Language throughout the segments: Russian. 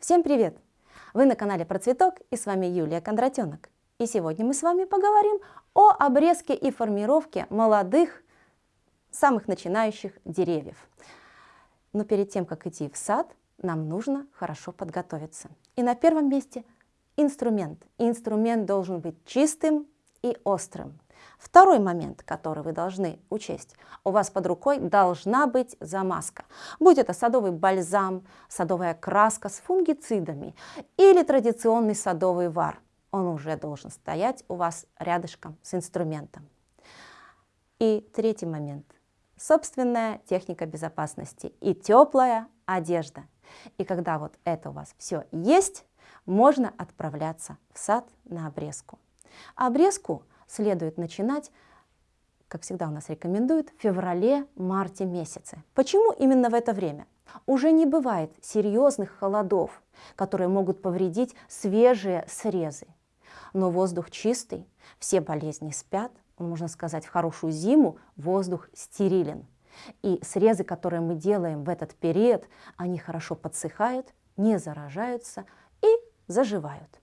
Всем привет! Вы на канале Про Цветок и с вами Юлия Кондратенок. И сегодня мы с вами поговорим о обрезке и формировке молодых, самых начинающих деревьев. Но перед тем, как идти в сад, нам нужно хорошо подготовиться. И на первом месте инструмент. Инструмент должен быть чистым и острым. Второй момент, который вы должны учесть. У вас под рукой должна быть замазка. Будь это садовый бальзам, садовая краска с фунгицидами или традиционный садовый вар. Он уже должен стоять у вас рядышком с инструментом. И третий момент. Собственная техника безопасности и теплая одежда. И когда вот это у вас все есть, можно отправляться в сад на обрезку. Обрезку следует начинать, как всегда у нас рекомендуют, в феврале-марте месяце. Почему именно в это время? Уже не бывает серьезных холодов, которые могут повредить свежие срезы. Но воздух чистый, все болезни спят, можно сказать, в хорошую зиму воздух стерилен. И срезы, которые мы делаем в этот период, они хорошо подсыхают, не заражаются и заживают.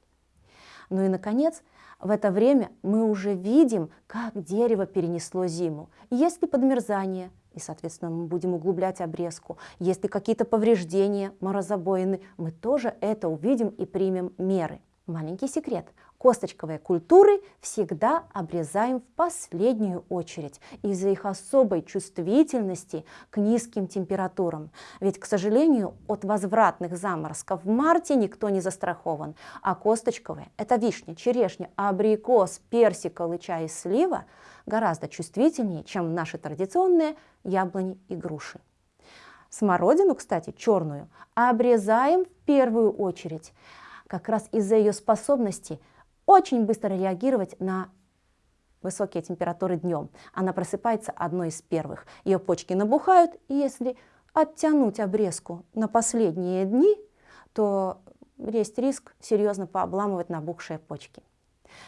Ну и, наконец, в это время мы уже видим, как дерево перенесло зиму. Есть ли подмерзание, и, соответственно, мы будем углублять обрезку. Есть ли какие-то повреждения, морозобоины, мы тоже это увидим и примем меры. Маленький секрет. Косточковые культуры всегда обрезаем в последнюю очередь из-за их особой чувствительности к низким температурам. Ведь, к сожалению, от возвратных заморозков в марте никто не застрахован. А косточковые – это вишня, черешня, абрикос, персик, алыча и слива – гораздо чувствительнее, чем наши традиционные яблони и груши. Смородину, кстати, черную, обрезаем в первую очередь – как раз из-за ее способности очень быстро реагировать на высокие температуры днем. Она просыпается одной из первых. Ее почки набухают, и если оттянуть обрезку на последние дни, то есть риск серьезно пообламывать набухшие почки.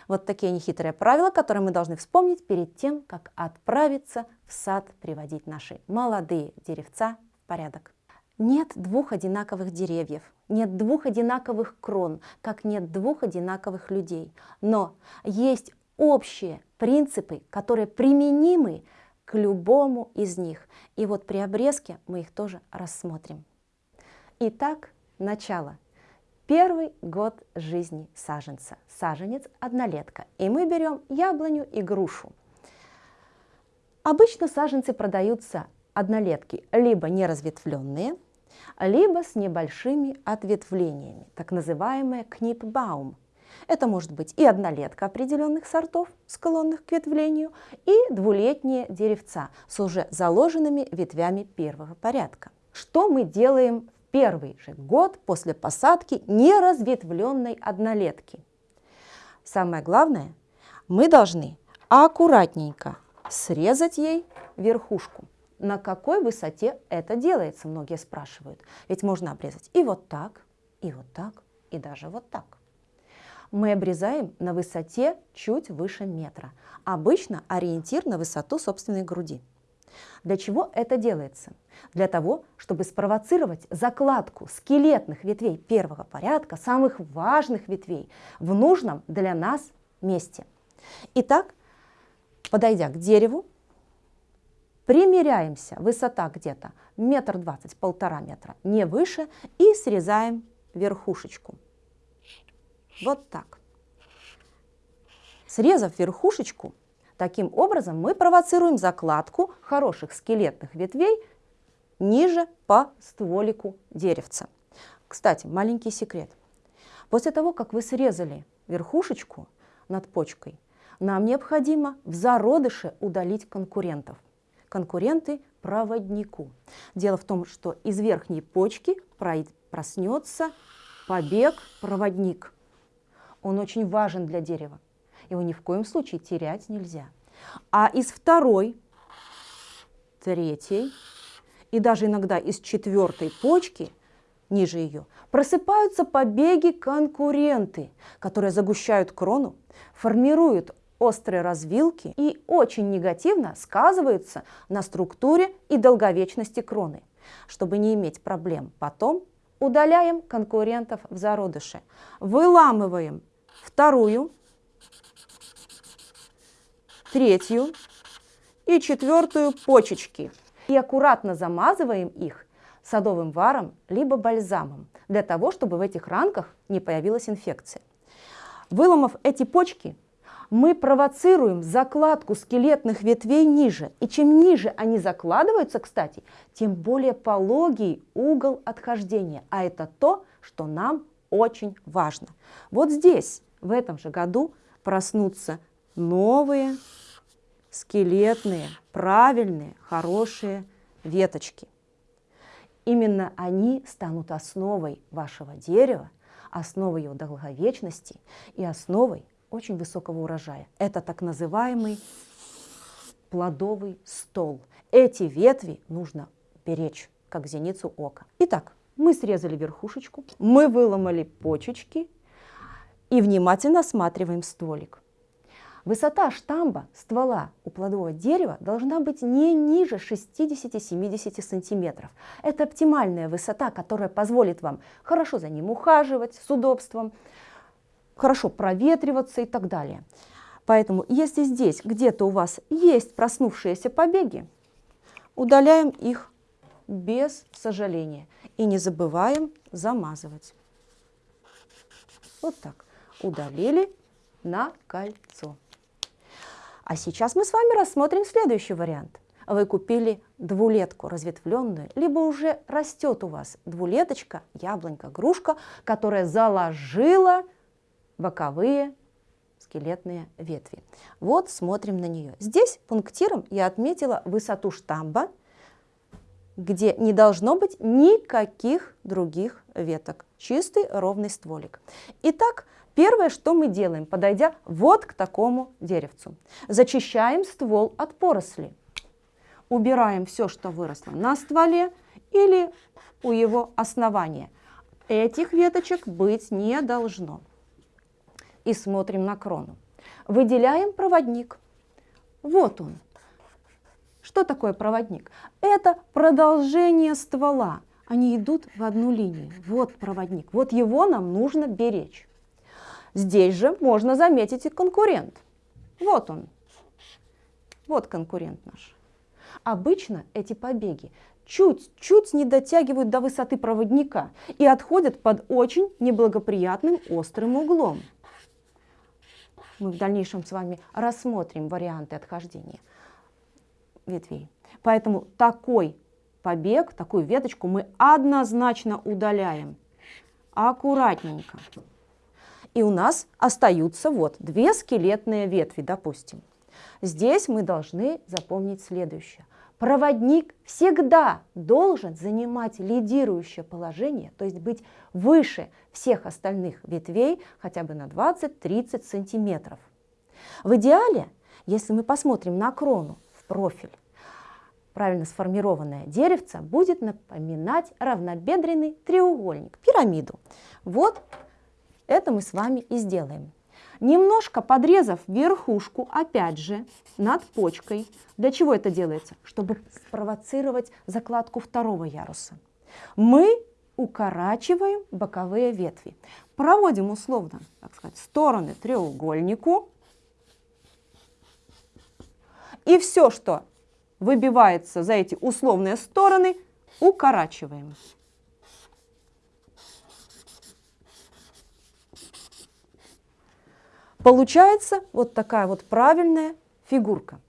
Вот такие нехитрые правила, которые мы должны вспомнить перед тем, как отправиться в сад приводить наши молодые деревца в порядок. Нет двух одинаковых деревьев, нет двух одинаковых крон, как нет двух одинаковых людей. Но есть общие принципы, которые применимы к любому из них. И вот при обрезке мы их тоже рассмотрим. Итак, начало. Первый год жизни саженца. Саженец – однолетка. И мы берем яблоню и грушу. Обычно саженцы продаются однолетки, либо неразветвленные – либо с небольшими ответвлениями, так называемая книпбаум. Это может быть и однолетка определенных сортов, склонных к ветвлению, и двулетние деревца с уже заложенными ветвями первого порядка. Что мы делаем в первый же год после посадки неразветвленной однолетки? Самое главное, мы должны аккуратненько срезать ей верхушку на какой высоте это делается, многие спрашивают. Ведь можно обрезать и вот так, и вот так, и даже вот так. Мы обрезаем на высоте чуть выше метра. Обычно ориентир на высоту собственной груди. Для чего это делается? Для того, чтобы спровоцировать закладку скелетных ветвей первого порядка, самых важных ветвей, в нужном для нас месте. Итак, подойдя к дереву, Примеряемся, высота где-то метр двадцать, полтора метра, не выше, и срезаем верхушечку. Вот так. Срезав верхушечку, таким образом мы провоцируем закладку хороших скелетных ветвей ниже по стволику деревца. Кстати, маленький секрет. После того, как вы срезали верхушечку над почкой, нам необходимо в зародыше удалить конкурентов конкуренты проводнику. Дело в том, что из верхней почки проснется побег-проводник. Он очень важен для дерева. Его ни в коем случае терять нельзя. А из второй, третьей и даже иногда из четвертой почки, ниже ее, просыпаются побеги-конкуренты, которые загущают крону, формируют острые развилки и очень негативно сказываются на структуре и долговечности кроны. Чтобы не иметь проблем потом, удаляем конкурентов в зародыше. Выламываем вторую, третью и четвертую почечки. И аккуратно замазываем их садовым варом либо бальзамом, для того, чтобы в этих ранках не появилась инфекция. Выломав эти почки, мы провоцируем закладку скелетных ветвей ниже. И чем ниже они закладываются, кстати, тем более пологий угол отхождения. А это то, что нам очень важно. Вот здесь, в этом же году, проснутся новые скелетные, правильные, хорошие веточки. Именно они станут основой вашего дерева, основой его долговечности и основой очень высокого урожая. Это так называемый плодовый стол. Эти ветви нужно беречь, как зеницу ока. Итак, мы срезали верхушечку, мы выломали почечки и внимательно осматриваем стволик. Высота штамба ствола у плодового дерева должна быть не ниже 60-70 сантиметров. Это оптимальная высота, которая позволит вам хорошо за ним ухаживать с удобством, хорошо проветриваться и так далее. Поэтому если здесь где-то у вас есть проснувшиеся побеги, удаляем их без сожаления. И не забываем замазывать. Вот так. Удалили на кольцо. А сейчас мы с вами рассмотрим следующий вариант. Вы купили двулетку разветвленную, либо уже растет у вас двулеточка, яблонька, грушка, которая заложила боковые скелетные ветви. Вот смотрим на нее. Здесь пунктиром я отметила высоту штамба, где не должно быть никаких других веток. Чистый ровный стволик. Итак, первое, что мы делаем, подойдя вот к такому деревцу. Зачищаем ствол от поросли. Убираем все, что выросло на стволе или у его основания. Этих веточек быть не должно и смотрим на крону. Выделяем проводник. Вот он. Что такое проводник? Это продолжение ствола. Они идут в одну линию. Вот проводник. Вот его нам нужно беречь. Здесь же можно заметить и конкурент. Вот он. Вот конкурент наш. Обычно эти побеги чуть-чуть не дотягивают до высоты проводника и отходят под очень неблагоприятным острым углом мы в дальнейшем с вами рассмотрим варианты отхождения ветвей. Поэтому такой побег, такую веточку мы однозначно удаляем. Аккуратненько. И у нас остаются вот две скелетные ветви, допустим. Здесь мы должны запомнить следующее. Проводник всегда должен занимать лидирующее положение, то есть быть выше всех остальных ветвей хотя бы на 20-30 сантиметров. В идеале, если мы посмотрим на крону в профиль, правильно сформированное деревце будет напоминать равнобедренный треугольник, пирамиду. Вот это мы с вами и сделаем. Немножко подрезав верхушку, опять же, над почкой. Для чего это делается? Чтобы спровоцировать закладку второго яруса. Мы укорачиваем боковые ветви. Проводим условно, так сказать, стороны треугольнику. И все, что выбивается за эти условные стороны, укорачиваем. Получается вот такая вот правильная фигурка.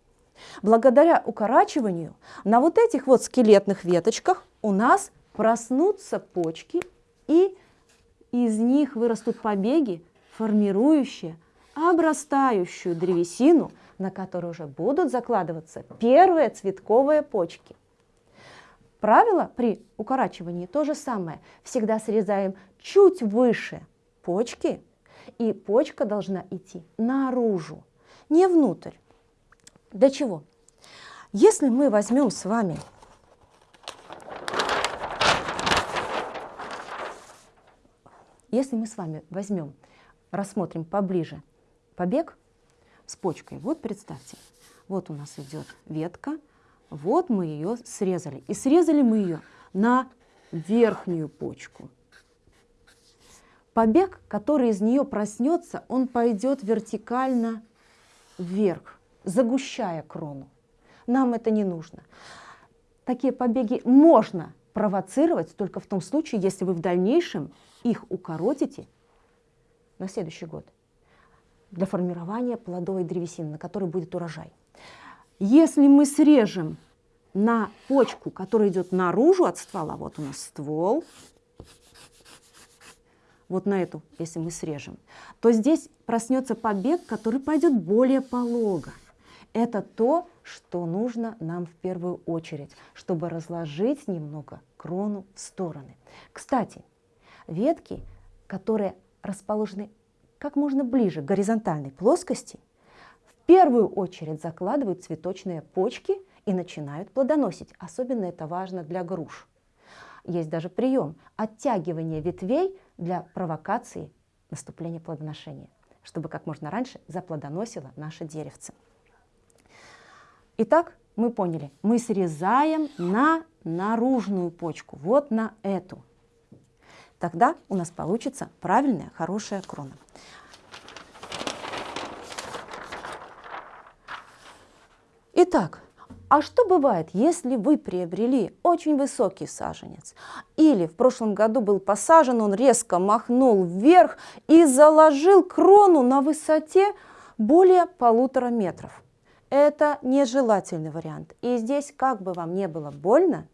Благодаря укорачиванию на вот этих вот скелетных веточках у нас проснутся почки, и из них вырастут побеги, формирующие обрастающую древесину, на которой уже будут закладываться первые цветковые почки. Правило при укорачивании то же самое. Всегда срезаем чуть выше почки, и почка должна идти наружу, не внутрь. Для чего? Если мы возьмем с вами если мы с вами возьмем, рассмотрим поближе побег с почкой, вот представьте, вот у нас идет ветка, вот мы ее срезали. И срезали мы ее на верхнюю почку. Побег, который из нее проснется, он пойдет вертикально вверх, загущая крону. Нам это не нужно. Такие побеги можно провоцировать только в том случае, если вы в дальнейшем их укоротите на следующий год для формирования плодовой древесины, на которой будет урожай. Если мы срежем на почку, которая идет наружу от ствола, вот у нас ствол, вот на эту, если мы срежем, то здесь проснется побег, который пойдет более полого. Это то, что нужно нам в первую очередь, чтобы разложить немного крону в стороны. Кстати, ветки, которые расположены как можно ближе к горизонтальной плоскости, в первую очередь закладывают цветочные почки и начинают плодоносить. Особенно это важно для груш. Есть даже прием оттягивания ветвей для провокации наступления плодоношения, чтобы как можно раньше заплодоносило наше деревце. Итак, мы поняли, мы срезаем на наружную почку, вот на эту. Тогда у нас получится правильная, хорошая крона. Итак, а что бывает, если вы приобрели очень высокий саженец? Или в прошлом году был посажен, он резко махнул вверх и заложил крону на высоте более полутора метров. Это нежелательный вариант. И здесь, как бы вам не было больно,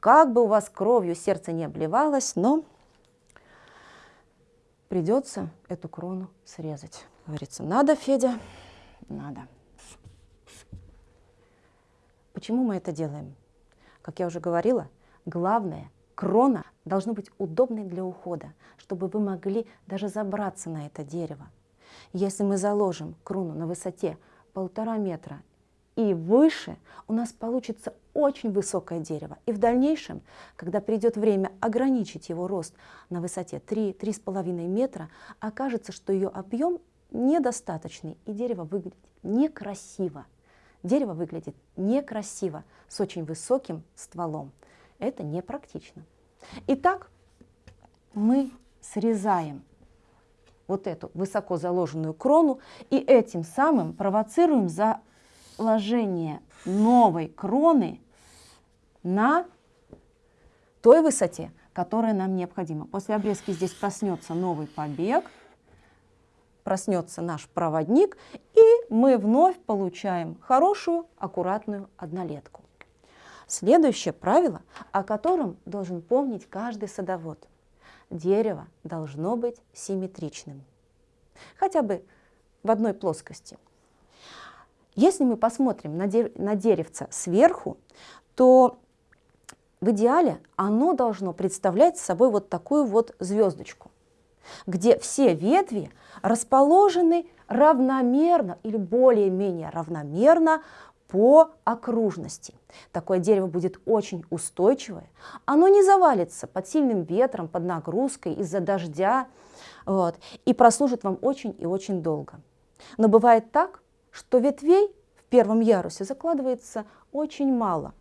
как бы у вас кровью сердце не обливалось, но придется эту крону срезать. Говорится, надо, Федя, надо. Почему мы это делаем? Как я уже говорила, главное, крона должна быть удобной для ухода, чтобы вы могли даже забраться на это дерево. Если мы заложим крону на высоте полтора метра и выше, у нас получится очень высокое дерево. И в дальнейшем, когда придет время ограничить его рост на высоте 3-3,5 метра, окажется, что ее объем недостаточный, и дерево выглядит некрасиво. Дерево выглядит некрасиво, с очень высоким стволом. Это непрактично. Итак, мы срезаем вот эту высоко заложенную крону и этим самым провоцируем заложение новой кроны на той высоте, которая нам необходима. После обрезки здесь проснется новый побег – проснется наш проводник, мы вновь получаем хорошую, аккуратную однолетку. Следующее правило, о котором должен помнить каждый садовод. Дерево должно быть симметричным, хотя бы в одной плоскости. Если мы посмотрим на, дерев на деревце сверху, то в идеале оно должно представлять собой вот такую вот звездочку где все ветви расположены равномерно или более-менее равномерно по окружности. Такое дерево будет очень устойчивое. Оно не завалится под сильным ветром, под нагрузкой, из-за дождя. Вот, и прослужит вам очень и очень долго. Но бывает так, что ветвей в первом ярусе закладывается очень мало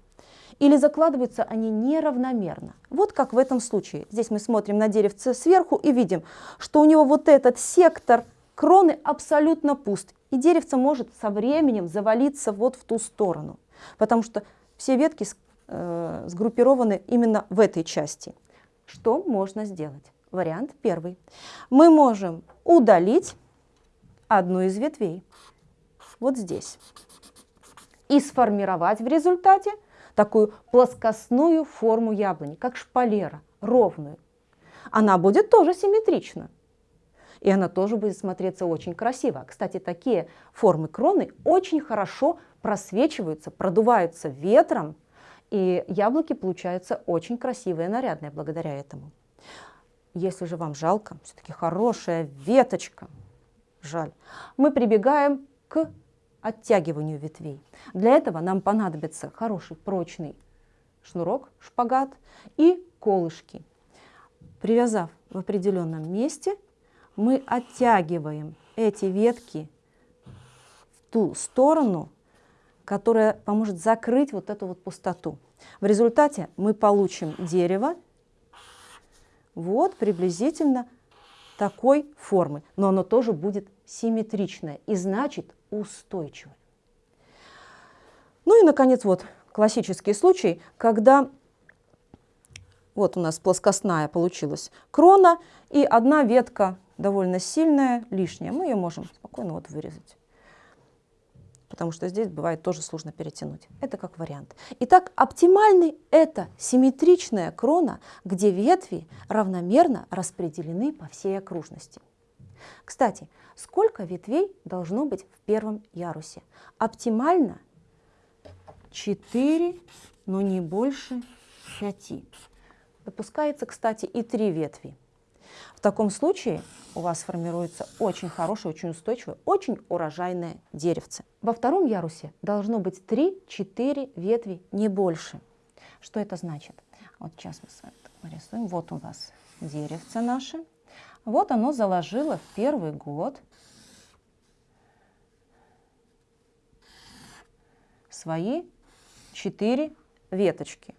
или закладываются они неравномерно. Вот как в этом случае. Здесь мы смотрим на деревце сверху и видим, что у него вот этот сектор кроны абсолютно пуст. И деревце может со временем завалиться вот в ту сторону, потому что все ветки э, сгруппированы именно в этой части. Что можно сделать? Вариант первый. Мы можем удалить одну из ветвей, вот здесь, и сформировать в результате такую плоскостную форму яблони, как шпалера, ровную. Она будет тоже симметрична. И она тоже будет смотреться очень красиво. Кстати, такие формы кроны очень хорошо просвечиваются, продуваются ветром, и яблоки получаются очень красивые, нарядные благодаря этому. Если же вам жалко, все-таки хорошая веточка, жаль, мы прибегаем к оттягиванию ветвей. Для этого нам понадобится хороший прочный шнурок, шпагат и колышки. Привязав в определенном месте, мы оттягиваем эти ветки в ту сторону, которая поможет закрыть вот эту вот пустоту. В результате мы получим дерево вот приблизительно такой формы, но оно тоже будет симметричное и значит устойчивое. Ну и, наконец, вот классический случай, когда вот у нас плоскостная получилась крона и одна ветка довольно сильная, лишняя. Мы ее можем спокойно вот вырезать потому что здесь бывает тоже сложно перетянуть. Это как вариант. Итак, оптимальный – это симметричная крона, где ветви равномерно распределены по всей окружности. Кстати, сколько ветвей должно быть в первом ярусе? Оптимально 4, но не больше 5. Допускается, кстати, и 3 ветви. В таком случае у вас формируется очень хорошее, очень устойчивое, очень урожайное деревце. Во втором ярусе должно быть 3-4 ветви, не больше. Что это значит? Вот сейчас мы с вами нарисуем. Вот у нас деревце наше. Вот оно заложило в первый год свои 4 веточки.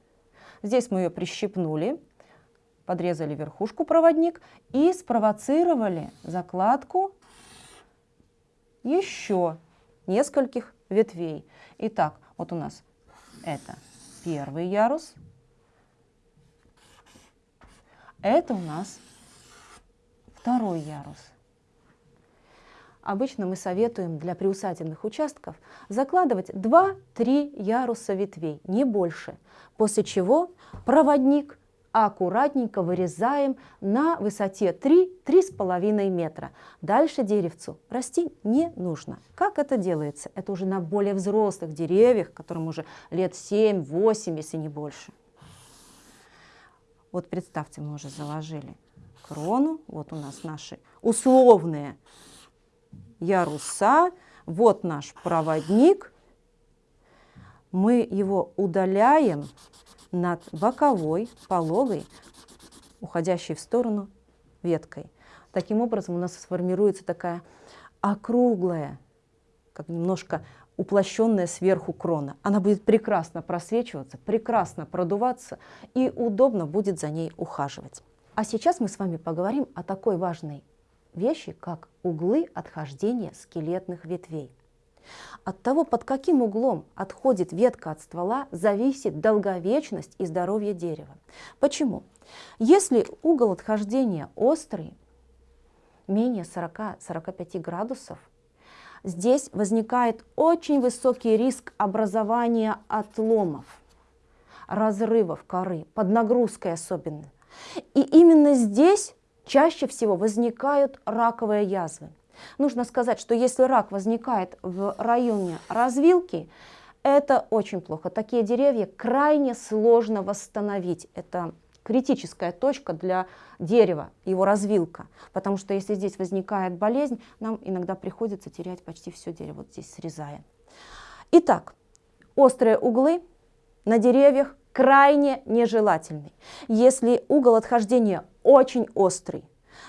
Здесь мы ее прищипнули подрезали верхушку проводник и спровоцировали закладку еще нескольких ветвей. Итак, вот у нас это первый ярус, это у нас второй ярус. Обычно мы советуем для приусадебных участков закладывать 2-3 яруса ветвей, не больше, после чего проводник аккуратненько вырезаем на высоте 3-3,5 метра. Дальше деревцу расти не нужно. Как это делается? Это уже на более взрослых деревьях, которым уже лет 7-8, если не больше. Вот представьте, мы уже заложили крону. Вот у нас наши условные яруса. Вот наш проводник. Мы его удаляем над боковой, пологой, уходящей в сторону веткой. Таким образом у нас сформируется такая округлая, как немножко уплощенная сверху крона. Она будет прекрасно просвечиваться, прекрасно продуваться и удобно будет за ней ухаживать. А сейчас мы с вами поговорим о такой важной вещи, как углы отхождения скелетных ветвей. От того, под каким углом отходит ветка от ствола, зависит долговечность и здоровье дерева. Почему? Если угол отхождения острый, менее 40-45 градусов, здесь возникает очень высокий риск образования отломов, разрывов коры, под нагрузкой особенно. И именно здесь чаще всего возникают раковые язвы. Нужно сказать, что если рак возникает в районе развилки, это очень плохо. Такие деревья крайне сложно восстановить. Это критическая точка для дерева, его развилка. Потому что если здесь возникает болезнь, нам иногда приходится терять почти все дерево, вот здесь срезая. Итак, острые углы на деревьях крайне нежелательны. Если угол отхождения очень острый,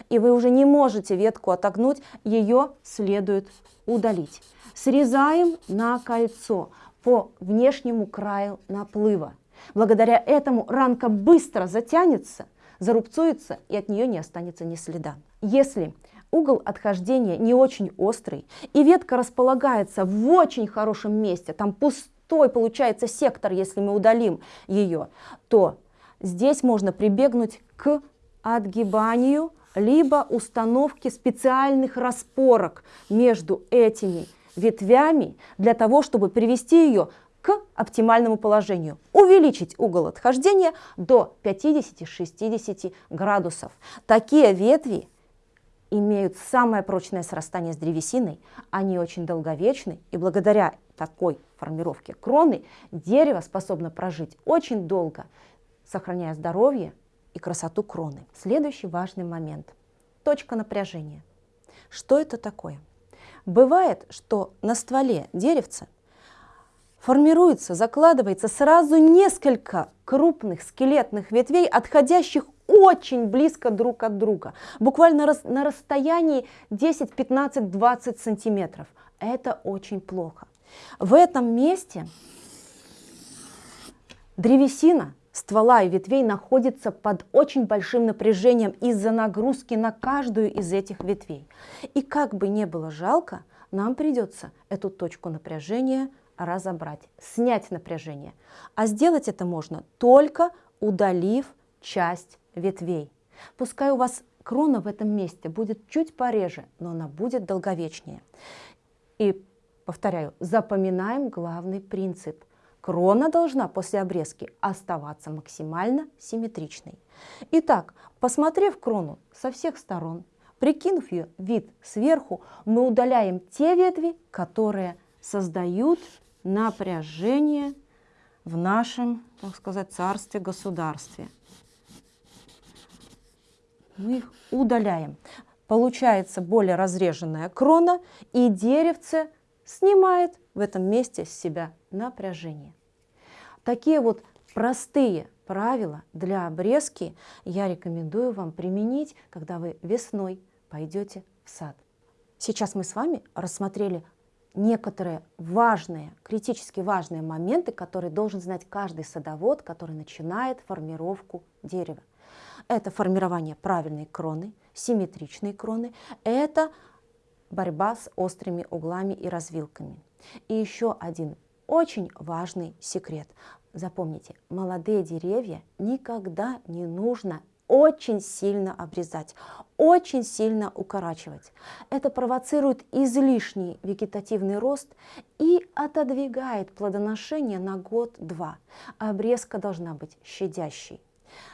и вы уже не можете ветку отогнуть, ее следует удалить. Срезаем на кольцо по внешнему краю наплыва. Благодаря этому ранка быстро затянется, зарубцуется и от нее не останется ни следа. Если угол отхождения не очень острый и ветка располагается в очень хорошем месте, там пустой получается сектор, если мы удалим ее, то здесь можно прибегнуть к отгибанию либо установки специальных распорок между этими ветвями для того, чтобы привести ее к оптимальному положению, увеличить угол отхождения до 50-60 градусов. Такие ветви имеют самое прочное срастание с древесиной, они очень долговечны, и благодаря такой формировке кроны дерево способно прожить очень долго, сохраняя здоровье и красоту кроны. Следующий важный момент – точка напряжения. Что это такое? Бывает, что на стволе деревца формируется, закладывается сразу несколько крупных скелетных ветвей, отходящих очень близко друг от друга, буквально на расстоянии 10, 15, 20 сантиметров. Это очень плохо. В этом месте древесина ствола и ветвей находится под очень большим напряжением из-за нагрузки на каждую из этих ветвей. И как бы не было жалко, нам придется эту точку напряжения разобрать, снять напряжение. А сделать это можно только удалив часть ветвей. Пускай у вас крона в этом месте будет чуть пореже, но она будет долговечнее. И, повторяю, запоминаем главный принцип. Крона должна после обрезки оставаться максимально симметричной. Итак, посмотрев крону со всех сторон, прикинув ее вид сверху, мы удаляем те ветви, которые создают напряжение в нашем, так сказать, царстве-государстве. Мы их удаляем. Получается более разреженная крона, и деревце снимает в этом месте с себя напряжение. Такие вот простые правила для обрезки я рекомендую вам применить, когда вы весной пойдете в сад. Сейчас мы с вами рассмотрели некоторые важные, критически важные моменты, которые должен знать каждый садовод, который начинает формировку дерева. Это формирование правильной кроны, симметричной кроны, это борьба с острыми углами и развилками. И еще один очень важный секрет. Запомните, молодые деревья никогда не нужно очень сильно обрезать, очень сильно укорачивать. Это провоцирует излишний вегетативный рост и отодвигает плодоношение на год-два. Обрезка должна быть щадящей.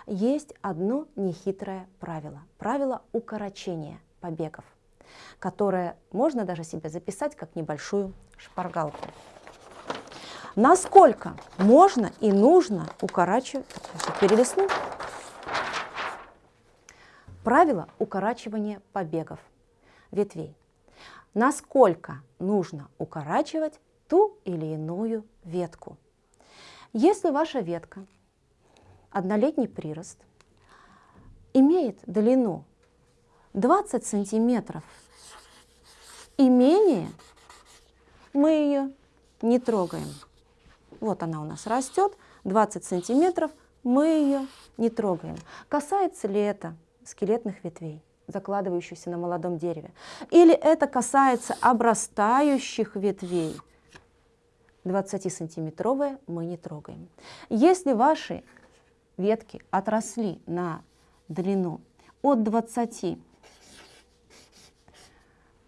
Есть одно нехитрое правило. Правило укорочения побегов, которое можно даже себе записать как небольшую шпаргалку. Насколько можно и нужно укорачивать, перелистну, Правило укорачивания побегов ветвей. Насколько нужно укорачивать ту или иную ветку. Если ваша ветка, однолетний прирост, имеет длину 20 сантиметров и менее, мы ее не трогаем. Вот она у нас растет, 20 сантиметров, мы ее не трогаем. Касается ли это скелетных ветвей, закладывающихся на молодом дереве. Или это касается обрастающих ветвей. 20-сантиметровые мы не трогаем. Если ваши ветки отросли на длину от 20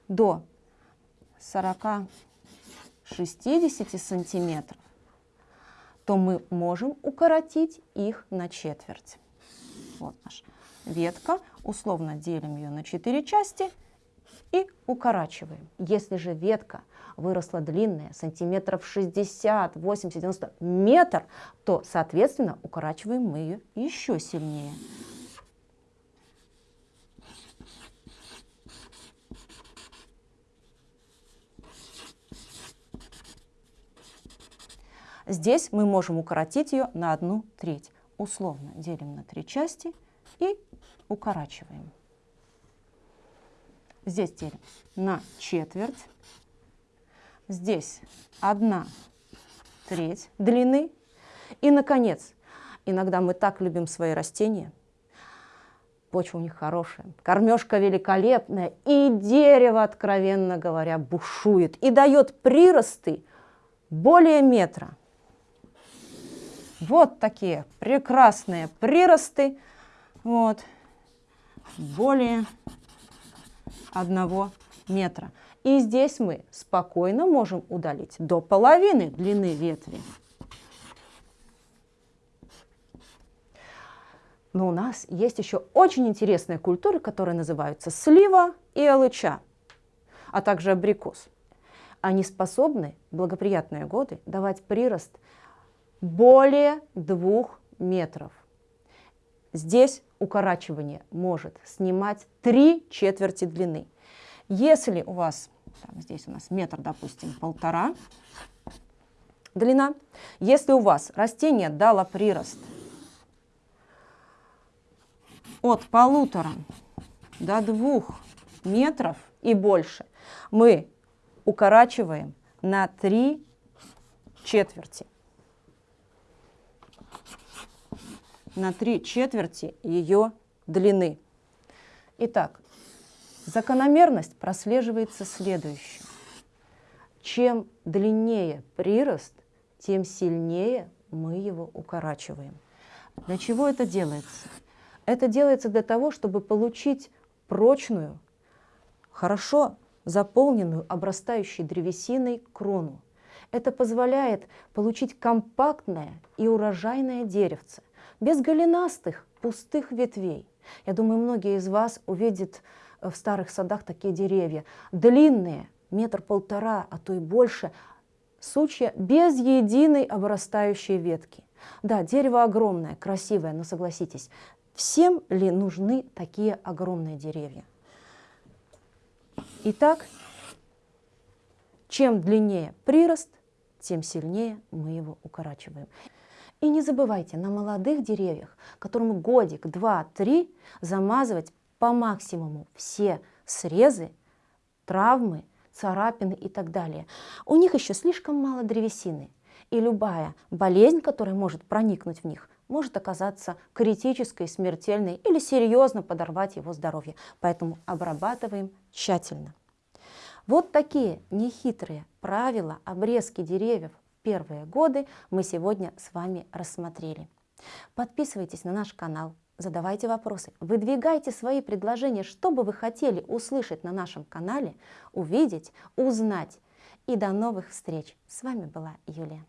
до 40-60 сантиметров, то мы можем укоротить их на четверть. Вот наш ветка, условно делим ее на 4 части и укорачиваем. Если же ветка выросла длинная, сантиметров 60, 80, 90, метр, то, соответственно, укорачиваем мы ее еще сильнее. Здесь мы можем укоротить ее на одну треть. Условно делим на три части и укорачиваем. Здесь делим на четверть. Здесь одна треть длины. И, наконец, иногда мы так любим свои растения. Почва у них хорошая, кормежка великолепная, и дерево, откровенно говоря, бушует и дает приросты более метра. Вот такие прекрасные приросты. Вот более одного метра. И здесь мы спокойно можем удалить до половины длины ветви. Но у нас есть еще очень интересные культуры, которые называются слива и алыча, а также абрикос. Они способны в благоприятные годы давать прирост более двух метров. Здесь укорачивание может снимать три четверти длины. Если у вас, там, здесь у нас метр, допустим, полтора длина, если у вас растение дало прирост от полутора до двух метров и больше, мы укорачиваем на три четверти. На три четверти ее длины. Итак, закономерность прослеживается следующим. Чем длиннее прирост, тем сильнее мы его укорачиваем. Для чего это делается? Это делается для того, чтобы получить прочную, хорошо заполненную, обрастающей древесиной крону. Это позволяет получить компактное и урожайное деревце, без голенастых, пустых ветвей. Я думаю, многие из вас увидят в старых садах такие деревья, длинные, метр полтора, а то и больше, сучья без единой обрастающей ветки. Да, дерево огромное, красивое, но согласитесь, всем ли нужны такие огромные деревья? Итак, чем длиннее прирост, тем сильнее мы его укорачиваем. И не забывайте на молодых деревьях, которым годик, два, три, замазывать по максимуму все срезы, травмы, царапины и так далее. У них еще слишком мало древесины, и любая болезнь, которая может проникнуть в них, может оказаться критической, смертельной или серьезно подорвать его здоровье. Поэтому обрабатываем тщательно. Вот такие нехитрые правила обрезки деревьев первые годы мы сегодня с вами рассмотрели. Подписывайтесь на наш канал, задавайте вопросы, выдвигайте свои предложения, что бы вы хотели услышать на нашем канале, увидеть, узнать. И до новых встреч! С вами была Юлия.